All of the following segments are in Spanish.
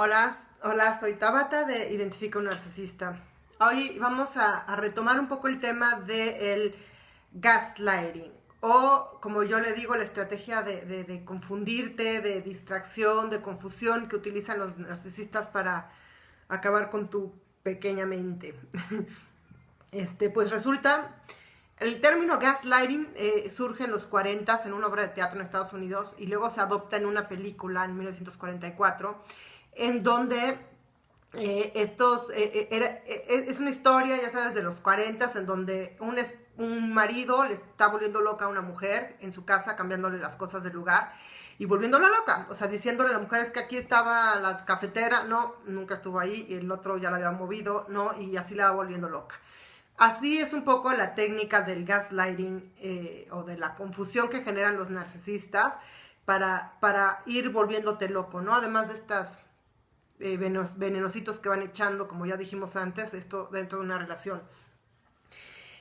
Hola, hola, soy Tabata de Identifica un Narcisista. Hoy vamos a, retomar un poco el tema del gaslighting o, como yo le digo, la estrategia de, confundirte, de distracción, de confusión que utilizan los narcisistas para acabar con tu pequeña mente. Este, pues resulta, el término gaslighting eh, surge en los 40 en una obra de teatro en Estados Unidos y luego se adopta en una película en 1944 en donde eh, estos, eh, eh, es una historia, ya sabes, de los 40 en donde un, un marido le está volviendo loca a una mujer en su casa, cambiándole las cosas del lugar y volviéndola loca, o sea, diciéndole a la mujer es que aquí estaba la cafetera, no, nunca estuvo ahí, y el otro ya la había movido, no, y así la va volviendo loca. Así es un poco la técnica del gaslighting o de la confusión que generan los narcisistas para, para ir volviéndote loco, ¿no? Además de estas eh, venenositos que van echando, como ya dijimos antes, esto dentro de una relación.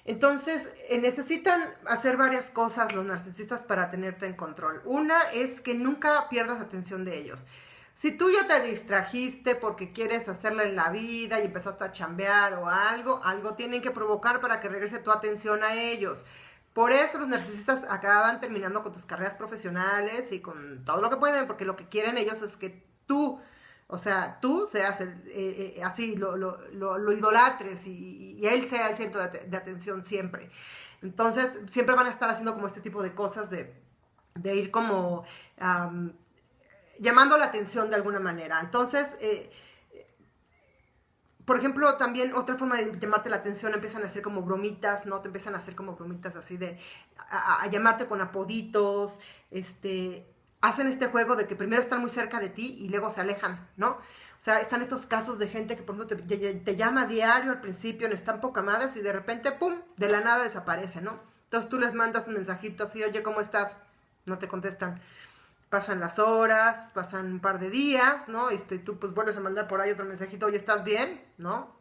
Entonces, eh, necesitan hacer varias cosas los narcisistas para tenerte en control. Una es que nunca pierdas atención de ellos. Si tú ya te distrajiste porque quieres hacerla en la vida y empezaste a chambear o algo, algo tienen que provocar para que regrese tu atención a ellos. Por eso los narcisistas acaban terminando con tus carreras profesionales y con todo lo que pueden, porque lo que quieren ellos es que tú o sea, tú seas el, eh, eh, así, lo, lo, lo, idolatres y, él sea el centro de, atención siempre. Entonces, siempre van a estar haciendo como este tipo de cosas de, de ir como llamando la atención de alguna manera. Entonces, eh, por ejemplo, también otra forma de llamarte la atención empiezan a hacer como bromitas, ¿no? Te empiezan a hacer como bromitas así de a, a llamarte con apoditos, este, hacen este juego de que primero están muy cerca de ti y luego se alejan, ¿no? O sea, están estos casos de gente que, por ejemplo, te, llama a diario al principio, están poca madres y de repente, ¡pum!, de la nada desaparece, ¿no? Entonces tú les mandas un mensajito así, oye, ¿cómo estás? No te contestan. Pasan las horas, pasan un par de días, ¿no? Este, y tú pues vuelves a mandar por ahí otro mensajito, oye, ¿estás bien? ¿No?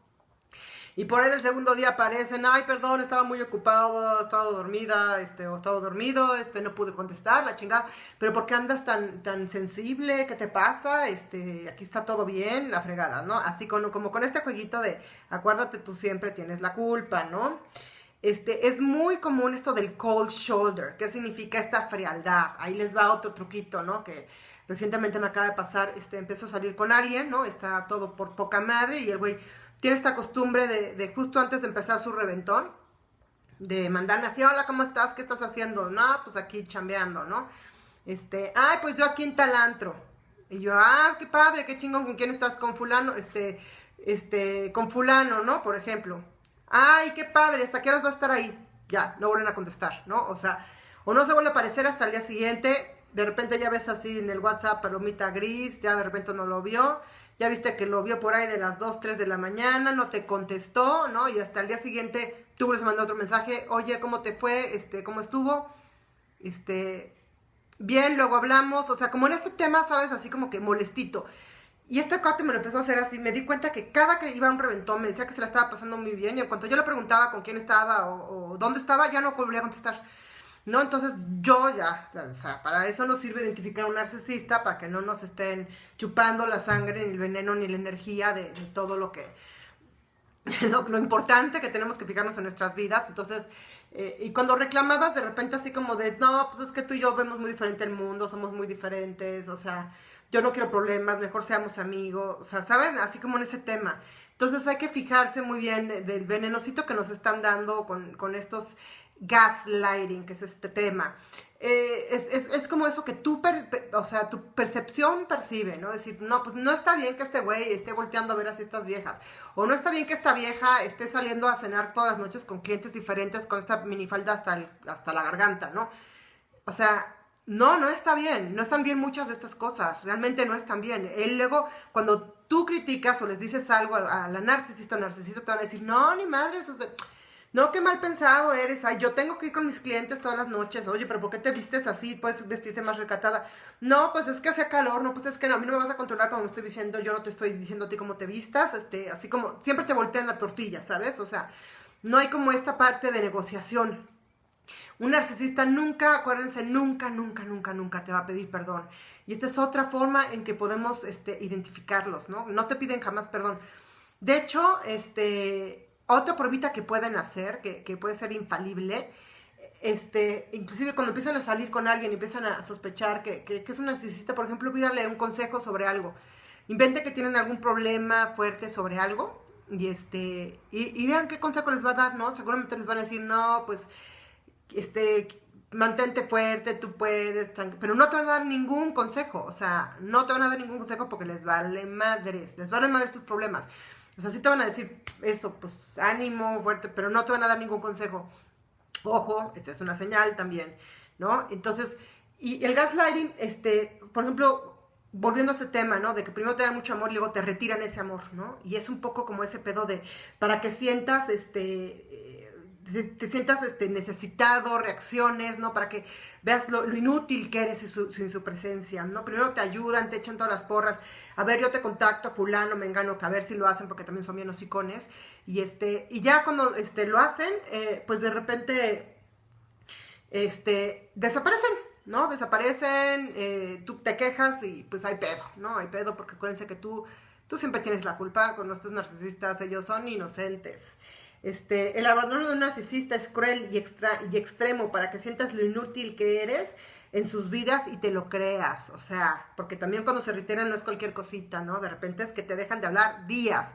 Y por ahí el segundo día aparecen, ay, perdón, estaba muy ocupado, estaba dormida, este, o estaba dormido, este, no pude contestar, la chingada. Pero ¿por qué andas tan, tan sensible? ¿Qué te pasa? Este, aquí está todo bien, la fregada, ¿no? Así como con este jueguito de, acuérdate, tú siempre tienes la culpa, ¿no? Este, es muy común esto del cold shoulder. ¿Qué significa esta frialdad? Ahí les va otro truquito, ¿no? Que recientemente me acaba de pasar, este, empezó a salir con alguien, ¿no? Está todo por poca madre y el güey tiene esta costumbre de, justo antes de empezar su reventón, de mandarme así, hola, ¿cómo estás? ¿Qué estás haciendo? No, pues aquí chambeando, ¿no? Este, ay, pues yo aquí en Talantro. Y yo, ah, qué padre, qué chingón, ¿con quién estás? Con fulano, este, este, con fulano, ¿no? Por ejemplo. Ay, qué padre, ¿hasta qué horas va a estar ahí? Ya, no vuelven a contestar, ¿no? O sea, o no se vuelve a aparecer hasta el día siguiente, de repente ya ves así en el WhatsApp palomita gris, ya de repente no lo vio, ya viste que lo vio por ahí de las 2, 3 de la mañana, no te contestó, ¿no? Y hasta el día siguiente tú les mandas otro mensaje, oye, ¿cómo te fue? Este, ¿cómo estuvo? Este, bien, luego hablamos, o sea, como en este tema, ¿sabes? Así como que molestito. Y este cuate me lo empezó a hacer así, me di cuenta que cada que iba a un reventón me decía que se la estaba pasando muy bien y en cuanto yo le preguntaba con quién estaba o, o dónde estaba, ya no volvía a contestar. ¿No? Entonces yo ya, o sea, para eso nos sirve identificar un narcisista, para que no nos estén chupando la sangre, ni el veneno, ni la energía de, todo lo que, lo, importante que tenemos que fijarnos en nuestras vidas. Entonces, eh, y cuando reclamabas de repente así como de, no, pues es que tú y yo vemos muy diferente el mundo, somos muy diferentes, o sea, yo no quiero problemas, mejor seamos amigos, o sea, ¿saben? Así como en ese tema. Entonces hay que fijarse muy bien del venenosito que nos están dando con, con estos gaslighting, que es este tema. Eh, es, como eso que tú, o sea, tu percepción percibe, ¿no? Decir, no, pues no está bien que este güey esté volteando a ver así estas viejas. O no está bien que esta vieja esté saliendo a cenar todas las noches con clientes diferentes con esta minifalda hasta, hasta la garganta, ¿no? O sea, no, no está bien. No están bien muchas de estas cosas. Realmente no están bien. Él luego, cuando tú criticas o les dices algo a, la narcisista o narcisista, te van a decir, no, ni madre, eso es... No, qué mal pensado eres. Ay, yo tengo que ir con mis clientes todas las noches. Oye, pero ¿por qué te vistes así? Puedes vestirte más recatada. No, pues es que hace calor. No, pues es que a mí no me vas a controlar como me estoy diciendo. Yo no te estoy diciendo a ti cómo te vistas. Este, así como siempre te voltean la tortilla, ¿sabes? O sea, no hay como esta parte de negociación. Un narcisista nunca, acuérdense, nunca, nunca, nunca, nunca te va a pedir perdón. Y esta es otra forma en que podemos este, identificarlos, ¿no? No te piden jamás perdón. De hecho, este, otra pruebita que pueden hacer, que, puede ser infalible, este, inclusive cuando empiezan a salir con alguien y empiezan a sospechar que, es un narcisista, por ejemplo, pídale un consejo sobre algo. Invente que tienen algún problema fuerte sobre algo y, este, y, vean qué consejo les va a dar, ¿no? Seguramente les van a decir, no, pues este, mantente fuerte, tú puedes, pero no te van a dar ningún consejo, o sea, no te van a dar ningún consejo porque les vale madres, les vale madres tus problemas. O sea, sí te van a decir eso, pues ánimo, fuerte, pero no te van a dar ningún consejo. Ojo, esta es una señal también, ¿no? Entonces, y el gaslighting, este, por ejemplo, volviendo a ese tema, ¿no? De que primero te dan mucho amor y luego te retiran ese amor, ¿no? Y es un poco como ese pedo de, para que sientas, este, te, sientas este, necesitado, reacciones, ¿no? Para que veas lo, inútil que eres sin su, presencia, ¿no? Primero te ayudan, te echan todas las porras. A ver, yo te contacto, fulano, me engano, que a ver si lo hacen, porque también son bien hocicones. Y, este, y ya cuando este, lo hacen, eh, pues de repente este, desaparecen, ¿no? Desaparecen, eh, tú te quejas y pues hay pedo, ¿no? Hay pedo porque acuérdense que tú, tú siempre tienes la culpa con nuestros narcisistas, ellos son inocentes. Este, el abandono de un narcisista es cruel y, extra, y extremo para que sientas lo inútil que eres en sus vidas y te lo creas. O sea, porque también cuando se retiran no es cualquier cosita, ¿no? De repente es que te dejan de hablar días,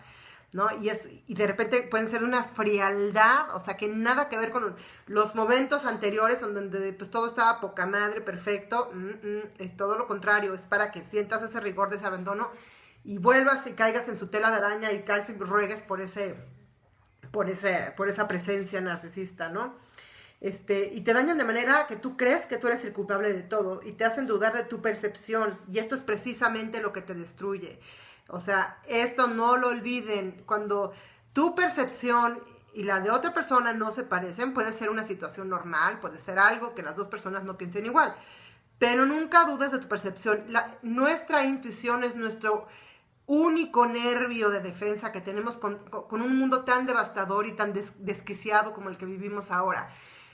¿no? Y, es, y de repente pueden ser una frialdad, o sea, que nada que ver con los momentos anteriores donde pues todo estaba poca madre, perfecto. Mm, mm, es todo lo contrario, es para que sientas ese rigor de ese abandono y vuelvas y caigas en su tela de araña y casi ruegues por ese por, por esa presencia narcisista, ¿no? Este, y te dañan de manera que tú crees que tú eres el culpable de todo y te hacen dudar de tu percepción y esto es precisamente lo que te destruye. O sea, esto no lo olviden, cuando tu percepción y la de otra persona no se parecen, puede ser una situación normal, puede ser algo que las dos personas no piensen igual, pero nunca dudes de tu percepción. Nuestra intuición es nuestro único nervio de defensa que tenemos con, un mundo tan devastador y tan desquiciado como el que vivimos ahora.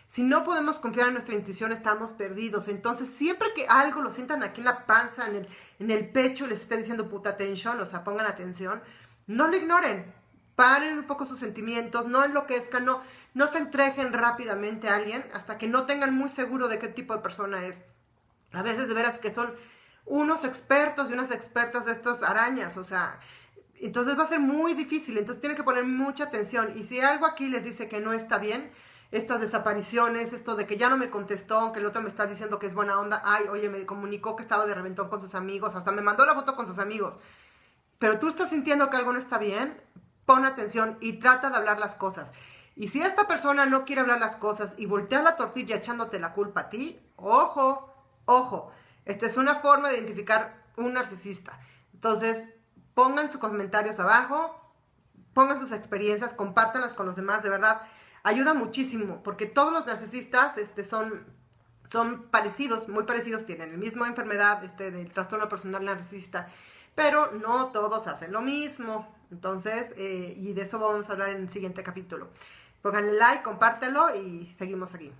Si no podemos confiar en nuestra intuición, estamos perdidos. Entonces, siempre que algo lo sientan aquí en la panza, en el, en el pecho, les esté diciendo puta atención, o sea, pongan atención, no lo ignoren. Paren un poco sus sentimientos, no enloquezcan, no, no se entreguen rápidamente a alguien hasta que no tengan muy seguro de qué tipo de persona es. A veces de veras que son unos expertos y unas expertas de estas arañas, o sea, entonces va a ser muy difícil, entonces tienen que poner mucha atención. Y si algo aquí les dice que no está bien, estas desapariciones, esto de que ya no me contestó, aunque el otro me está diciendo que es buena onda, ay, oye, me comunicó que estaba de reventón con sus amigos, hasta me mandó la foto con sus amigos, pero tú estás sintiendo que algo no está bien, pon atención y trata de hablar las cosas. Y si esta persona no quiere hablar las cosas y voltea la tortilla echándote la culpa a ti, ojo, ojo, esta es una forma de identificar un narcisista. Entonces, pongan sus comentarios abajo, pongan sus experiencias, compártanlas con los demás, de verdad, ayuda muchísimo, porque todos los narcisistas este, son, son parecidos, muy parecidos, tienen la misma enfermedad este, del trastorno personal narcisista, pero no todos hacen lo mismo. Entonces, eh, y de eso vamos a hablar en el siguiente capítulo. Pónganle like, compártelo y seguimos aquí.